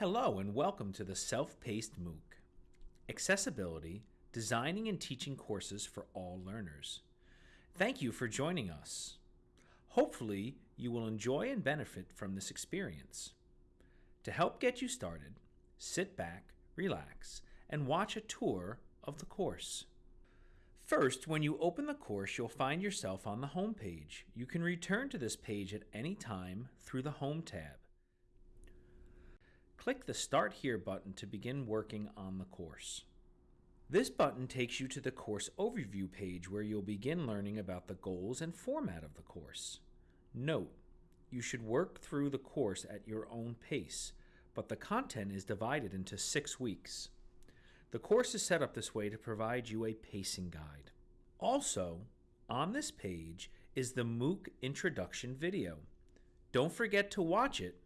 Hello and welcome to the Self-Paced MOOC. Accessibility, designing and teaching courses for all learners. Thank you for joining us. Hopefully, you will enjoy and benefit from this experience. To help get you started, sit back, relax, and watch a tour of the course. First, when you open the course, you'll find yourself on the Home page. You can return to this page at any time through the Home tab. Click the Start Here button to begin working on the course. This button takes you to the course overview page where you'll begin learning about the goals and format of the course. Note, you should work through the course at your own pace, but the content is divided into six weeks. The course is set up this way to provide you a pacing guide. Also, on this page is the MOOC introduction video. Don't forget to watch it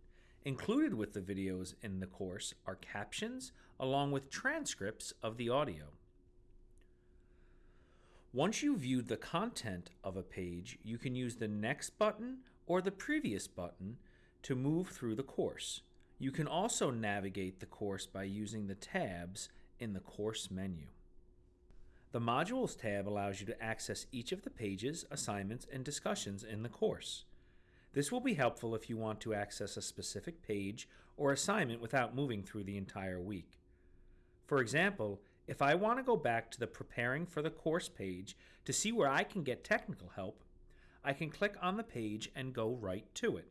Included with the videos in the course are captions along with transcripts of the audio. Once you've viewed the content of a page, you can use the next button or the previous button to move through the course. You can also navigate the course by using the tabs in the course menu. The Modules tab allows you to access each of the pages, assignments, and discussions in the course. This will be helpful if you want to access a specific page or assignment without moving through the entire week. For example, if I want to go back to the Preparing for the Course page to see where I can get technical help, I can click on the page and go right to it.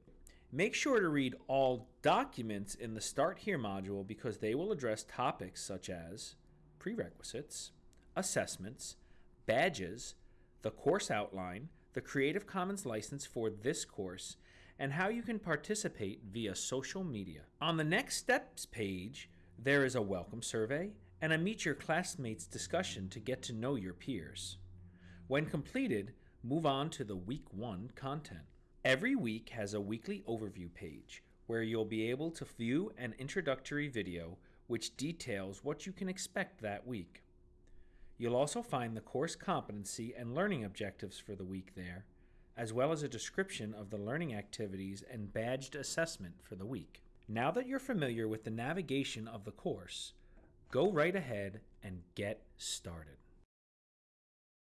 Make sure to read all documents in the Start Here module because they will address topics such as prerequisites, assessments, badges, the course outline, the Creative Commons license for this course, and how you can participate via social media. On the Next Steps page, there is a welcome survey and a Meet Your Classmates discussion to get to know your peers. When completed, move on to the Week 1 content. Every week has a weekly overview page where you'll be able to view an introductory video which details what you can expect that week. You'll also find the course competency and learning objectives for the week there, as well as a description of the learning activities and badged assessment for the week. Now that you're familiar with the navigation of the course, go right ahead and get started.